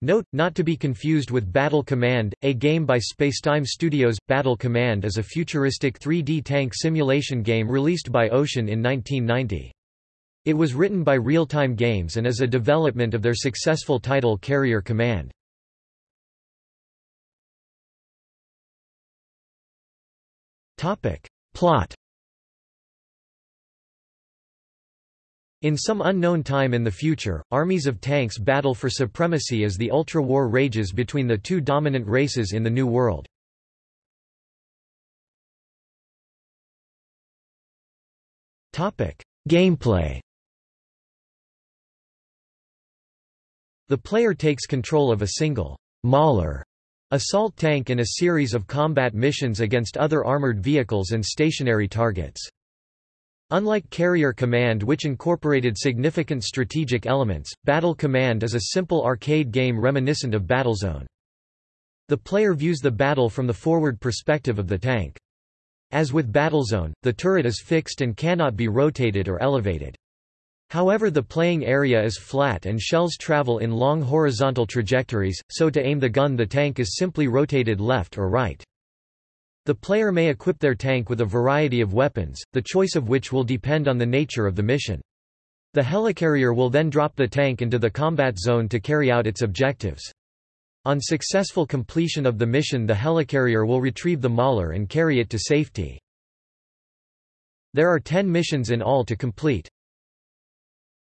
Note, not to be confused with Battle Command, a game by Spacetime Studios. Battle Command is a futuristic 3D tank simulation game released by Ocean in 1990. It was written by Real-Time Games and is a development of their successful title Carrier Command. Plot In some unknown time in the future, armies of tanks battle for supremacy as the ultra-war rages between the two dominant races in the New World. Gameplay The player takes control of a single Mauler assault tank in a series of combat missions against other armored vehicles and stationary targets. Unlike Carrier Command which incorporated significant strategic elements, Battle Command is a simple arcade game reminiscent of Battlezone. The player views the battle from the forward perspective of the tank. As with Battlezone, the turret is fixed and cannot be rotated or elevated. However the playing area is flat and shells travel in long horizontal trajectories, so to aim the gun the tank is simply rotated left or right. The player may equip their tank with a variety of weapons, the choice of which will depend on the nature of the mission. The helicarrier will then drop the tank into the combat zone to carry out its objectives. On successful completion of the mission the helicarrier will retrieve the Mauler and carry it to safety. There are ten missions in all to complete.